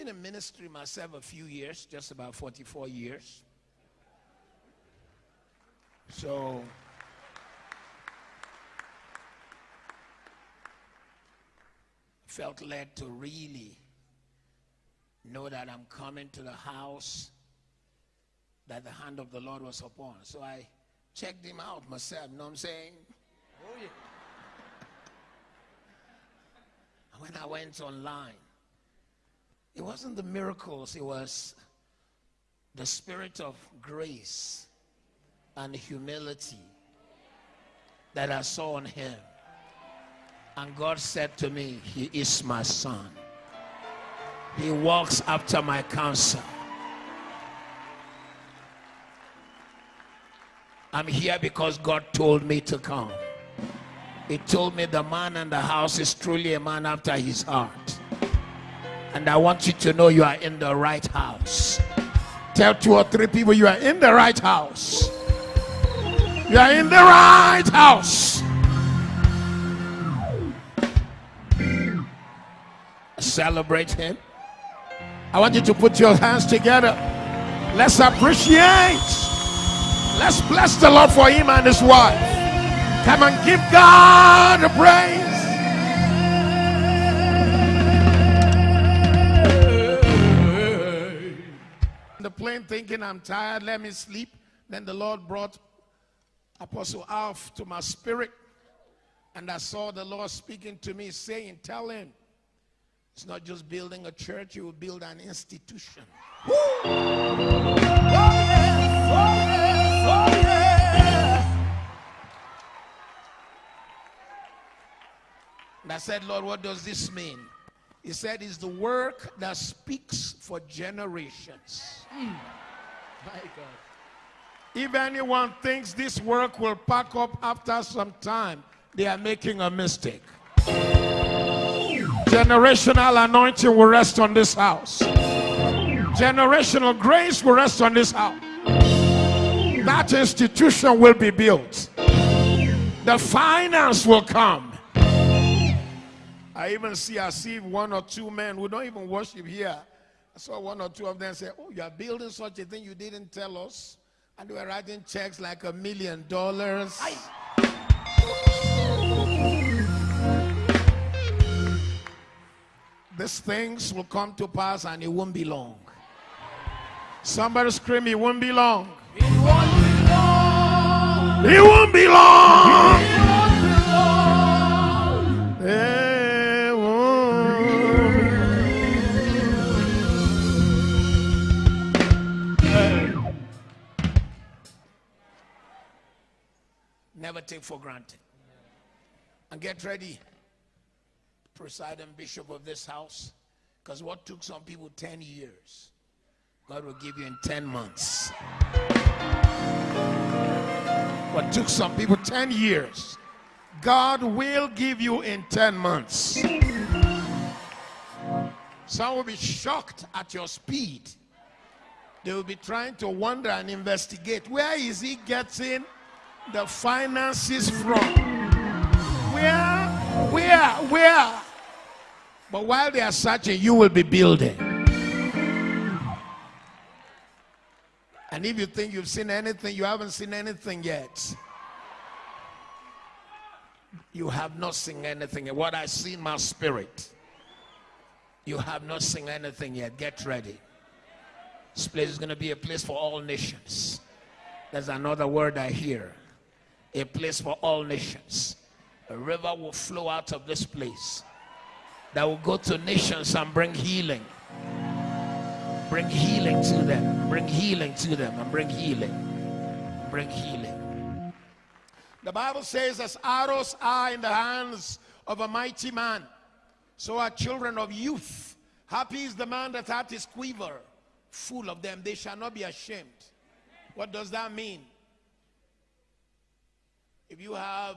been in ministry myself a few years, just about 44 years. So, felt led to really know that I'm coming to the house that the hand of the Lord was upon. So I checked him out myself, you know what I'm saying? Oh, yeah. when I went online, it wasn't the miracles, it was the spirit of grace and humility that I saw on him. And God said to me, He is my son. He walks after my counsel. I'm here because God told me to come. He told me the man in the house is truly a man after his heart. And I want you to know you are in the right house. Tell two or three people you are in the right house. You are in the right house. Celebrate him. I want you to put your hands together. Let's appreciate. Let's bless the Lord for him and his wife. Come and give God a praise. The plane thinking I'm tired, let me sleep. Then the Lord brought Apostle Alf to my spirit. And I saw the Lord speaking to me, saying, Tell him it's not just building a church, you will build an institution. Oh, yes, oh, yes, oh, yes. And I said, Lord, what does this mean? He said, it's the work that speaks for generations. Mm. My God. If anyone thinks this work will pack up after some time, they are making a mistake. Generational anointing will rest on this house. Generational grace will rest on this house. That institution will be built. The finance will come. I even see, I see one or two men who don't even worship here. I saw one or two of them say, Oh, you are building such a thing you didn't tell us. And they were writing checks like a million dollars. These things will come to pass and it won't be long. Somebody scream, it won't be long. It won't be long. It won't be long. Take for granted. And get ready presiding bishop of this house. Because what took some people 10 years, God will give you in 10 months. What took some people 10 years, God will give you in 10 months. Some will be shocked at your speed. They will be trying to wonder and investigate where is he getting the finances from? Where, where, where? But while they are searching, you will be building. And if you think you've seen anything, you haven't seen anything yet. You have not seen anything. What I see in my spirit, you have not seen anything yet. Get ready. This place is going to be a place for all nations. There's another word I hear. A place for all nations. A river will flow out of this place that will go to nations and bring healing. Bring healing to them. Bring healing to them and bring healing. Bring healing. The Bible says, as arrows are in the hands of a mighty man, so are children of youth. Happy is the man that hath his quiver full of them. They shall not be ashamed. What does that mean? If you have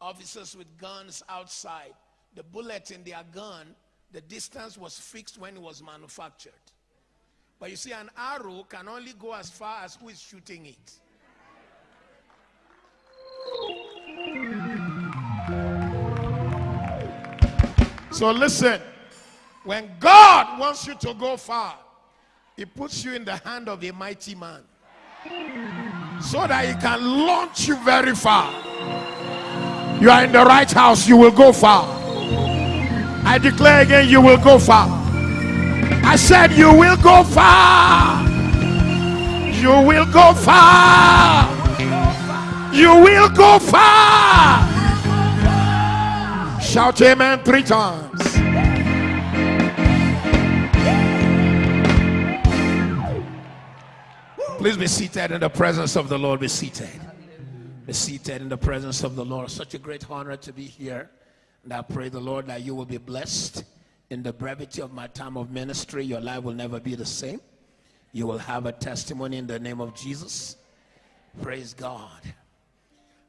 officers with guns outside, the bullet in their gun, the distance was fixed when it was manufactured. But you see, an arrow can only go as far as who is shooting it. So listen, When God wants you to go far, He puts you in the hand of a mighty man so that He can launch you very far. You are in the right house, you will go far. I declare again, you will go far. I said, You will go far. You will go far. You will go far. Shout amen three times. Please be seated in the presence of the Lord. Be seated. Be seated in the presence of the Lord. Such a great honor to be here. And I pray the Lord that you will be blessed in the brevity of my time of ministry. Your life will never be the same. You will have a testimony in the name of Jesus. Praise God.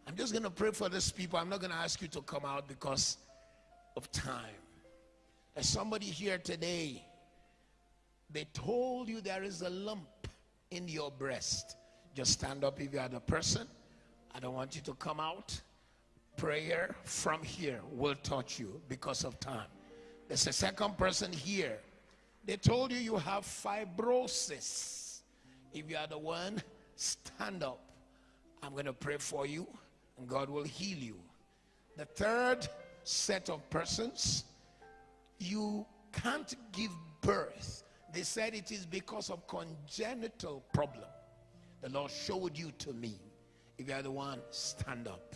I'm just going to pray for these people. I'm not going to ask you to come out because of time. There's somebody here today, they told you there is a lump in your breast. Just stand up if you are the person. I don't want you to come out. Prayer from here will touch you because of time. There's a second person here. They told you you have fibrosis. If you are the one, stand up. I'm going to pray for you and God will heal you. The third set of persons, you can't give birth. They said it is because of congenital problem. The Lord showed you to me. If you are the one, stand up.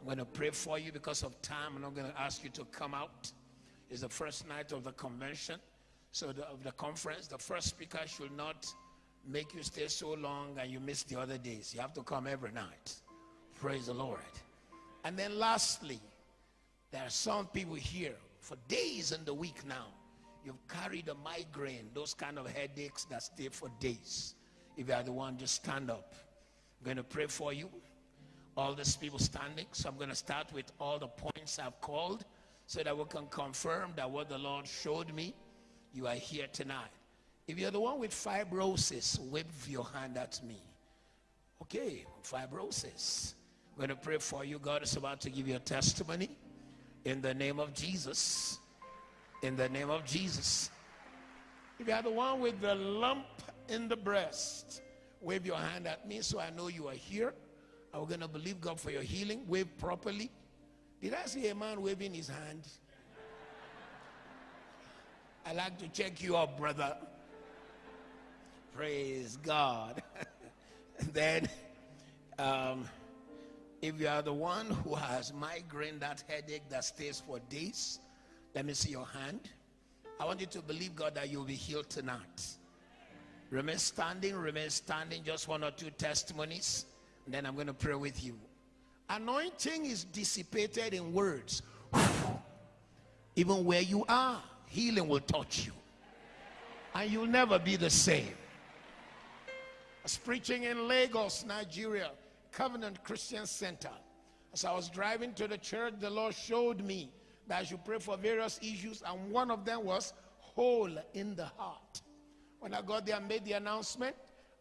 I'm going to pray for you because of time. I'm not going to ask you to come out. It's the first night of the convention, so the, of the conference. The first speaker should not make you stay so long and you miss the other days. You have to come every night. Praise the Lord. And then lastly, there are some people here for days in the week now. You've carried a migraine, those kind of headaches that stay for days. If you are the one, just stand up. I'm going to pray for you. All these people standing. So I'm going to start with all the points I've called so that we can confirm that what the Lord showed me, you are here tonight. If you're the one with fibrosis, wave your hand at me. Okay, fibrosis. I'm going to pray for you. God is about to give you a testimony in the name of Jesus. In the name of Jesus. If you are the one with the lump in the breast, wave your hand at me so I know you are here. I'm going to believe God for your healing. Wave properly. Did I see a man waving his hand? I like to check you up, brother. Praise God. then, um, if you are the one who has migraine, that headache that stays for days, let me see your hand. I want you to believe God that you'll be healed tonight. Remain standing, remain standing. Just one or two testimonies, and then I'm going to pray with you. Anointing is dissipated in words. Even where you are, healing will touch you, and you'll never be the same. I was preaching in Lagos, Nigeria Covenant Christian Center. As I was driving to the church, the Lord showed me that I should pray for various issues, and one of them was hole in the heart. When I got there and made the announcement,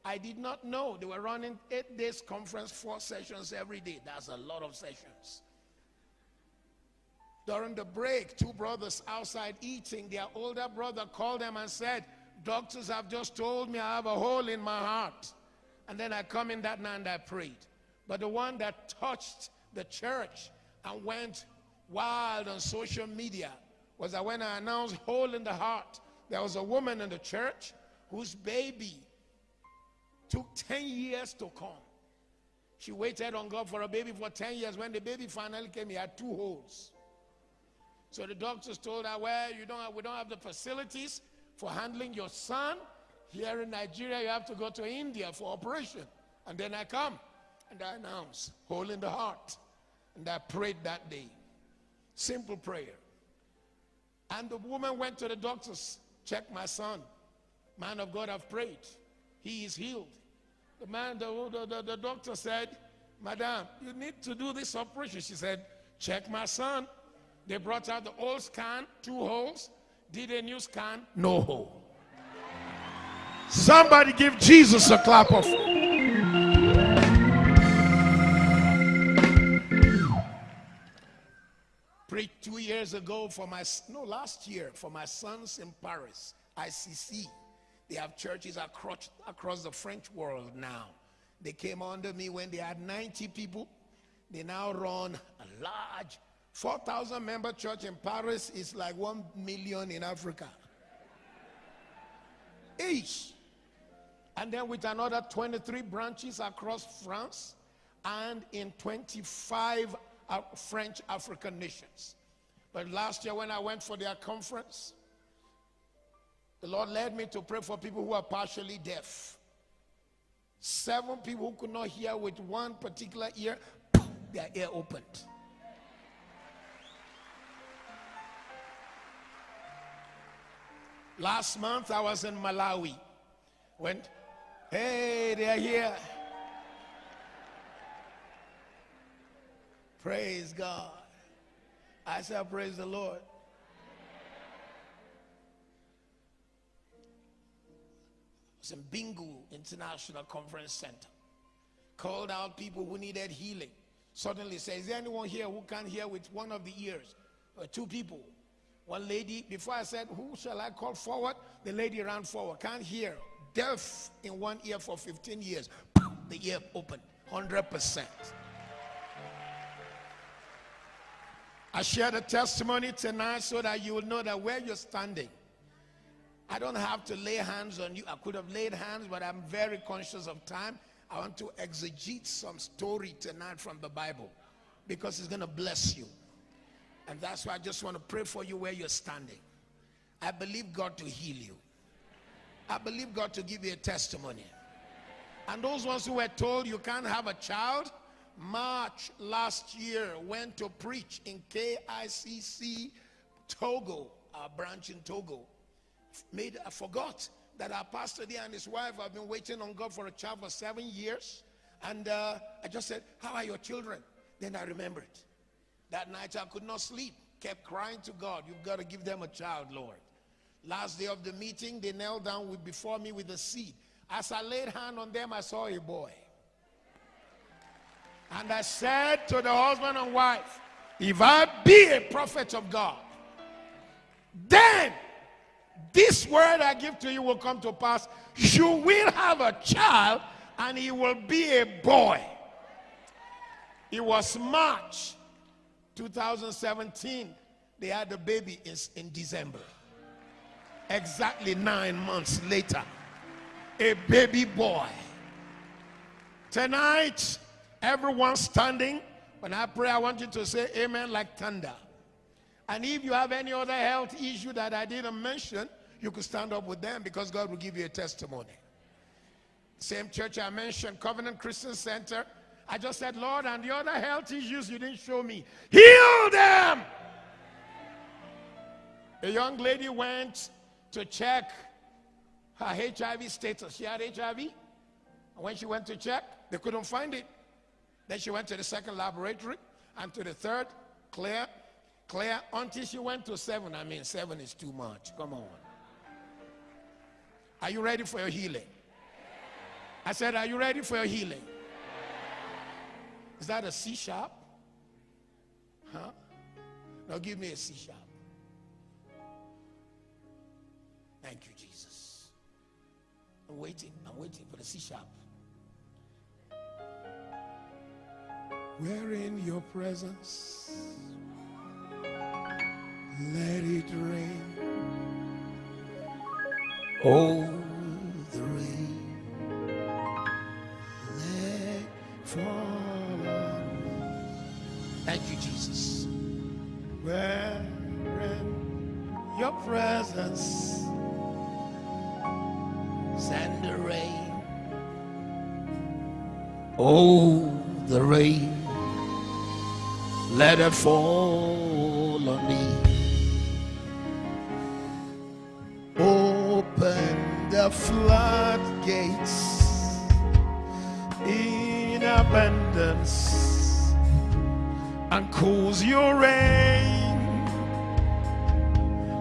I did not know they were running eight days conference, four sessions every day. That's a lot of sessions. During the break, two brothers outside eating, their older brother called them and said, Doctors have just told me I have a hole in my heart. And then I come in that night and I prayed. But the one that touched the church and went wild on social media was that when I announced hole in the heart, there was a woman in the church whose baby took 10 years to come. She waited on God for a baby for 10 years. When the baby finally came, he had two holes. So the doctors told her, well, you don't have, we don't have the facilities for handling your son. Here in Nigeria, you have to go to India for operation. And then I come and I announce, hole in the heart. And I prayed that day. Simple prayer. And the woman went to the doctors, check my son. Man of God, I've prayed. He is healed. The man, the, the, the, the doctor said, Madam, you need to do this operation. She said, check my son. They brought out the old scan, two holes. Did a new scan, no hole. Somebody give Jesus a clap of. Preached two years ago for my, no, last year for my sons in Paris, ICC. They have churches across, across the French world now. They came under me when they had 90 people. They now run a large 4,000 member church in Paris is like 1 million in Africa. Each. And then with another 23 branches across France and in 25 French African nations. But last year when I went for their conference, the Lord led me to pray for people who are partially deaf. Seven people who could not hear with one particular ear, their ear opened. Last month I was in Malawi. Went, hey, they're here. Praise God. I shall Praise the Lord. was in Bingu International Conference Center. Called out people who needed healing. Suddenly says, Is there anyone here who can hear with one of the ears? Or two people. One lady, before I said, Who shall I call forward? The lady ran forward. Can't hear. Deaf in one ear for 15 years. The ear opened. 100%. I share the testimony tonight so that you will know that where you're standing, I don't have to lay hands on you. I could have laid hands, but I'm very conscious of time. I want to exegete some story tonight from the Bible because it's going to bless you. And that's why I just want to pray for you where you're standing. I believe God to heal you. I believe God to give you a testimony. And those ones who were told you can't have a child, March last year went to preach in KICC Togo, our branch in Togo made I forgot that our pastor there and his wife have been waiting on God for a child for seven years. And uh, I just said, How are your children? Then I remembered. That night I could not sleep, kept crying to God, You've got to give them a child, Lord. Last day of the meeting, they knelt down with, before me with a seed. As I laid hand on them, I saw a boy. And I said to the husband and wife, If I be a prophet of God, then this word I give to you will come to pass. You will have a child, and he will be a boy. It was March 2017. They had the baby in, in December. Exactly nine months later, a baby boy. Tonight, everyone standing. When I pray, I want you to say amen like thunder. And if you have any other health issue that I didn't mention, you could stand up with them because God will give you a testimony. Same church I mentioned, Covenant Christian Center. I just said, Lord, and the other health issues you didn't show me, heal them. A young lady went to check her HIV status. She had HIV. And when she went to check, they couldn't find it. Then she went to the second laboratory and to the third, clear, clear, until she went to seven. I mean, seven is too much. Come on. Are you ready for your healing? I said, Are you ready for your healing? Is that a C sharp? Huh? Now give me a C sharp. Thank you, Jesus. I'm waiting. I'm waiting for the C sharp. We're in your presence. Let it rain. Oh, the rain let fall. Thank you, Jesus. Where in your presence, send the rain. Oh, the rain, let it fall on me. Open the floodgates in abundance and cause your rain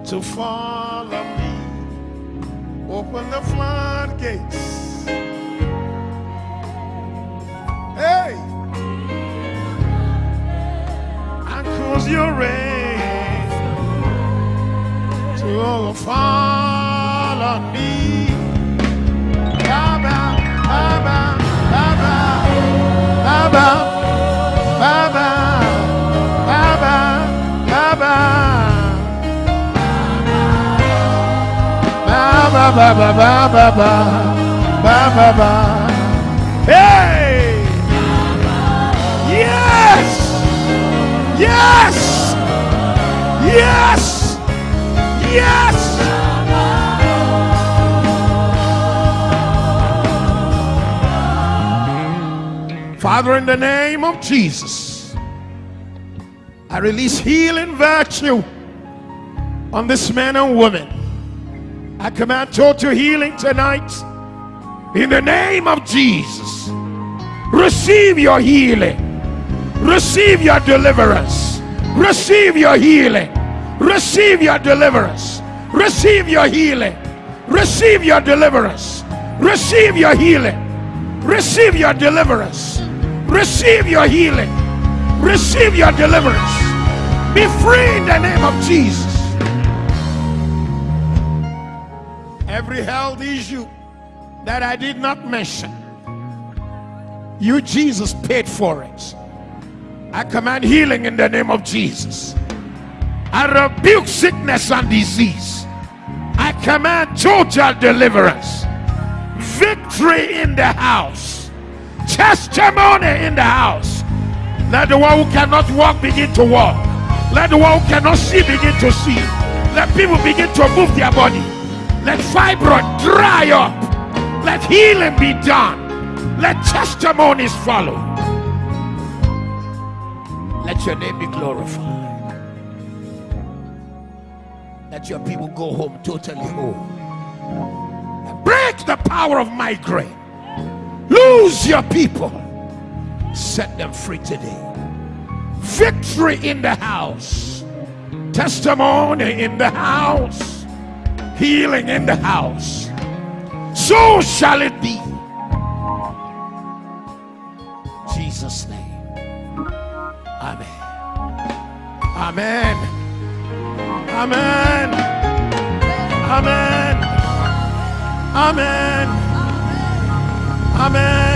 to fall on me. Open the floodgates. Hey! Cause your rain will fall on me. Baba, Baba, Baba, Baba. Ba ba ba ba ba ba ba ba Yes! Yes! Yes! Father, in the name of Jesus, I release healing virtue on this man and woman. I command total healing tonight. In the name of Jesus, receive your healing, receive your deliverance, receive your healing, receive your deliverance, receive your healing, receive your deliverance, receive your healing, receive your deliverance, receive your healing, receive your deliverance. Be free in the name of Jesus. Every health issue that I did not mention, you, Jesus, paid for it. I command healing in the name of Jesus. I rebuke sickness and disease. I command total deliverance. Victory in the house. Testimony in the house. Let the one who cannot walk begin to walk. Let the one who cannot see begin to see. Let people begin to move their body. Let fibroid dry up. Let healing be done. Let testimonies follow. Let your name be glorified. Let your people go home totally whole. Break the power of migraine. Lose your people. Set them free today. Victory in the house. Testimony in the house. Healing in the house. So shall it be. Jesus' name. Amén. Amén. Amén. Amén. Amén. Amén.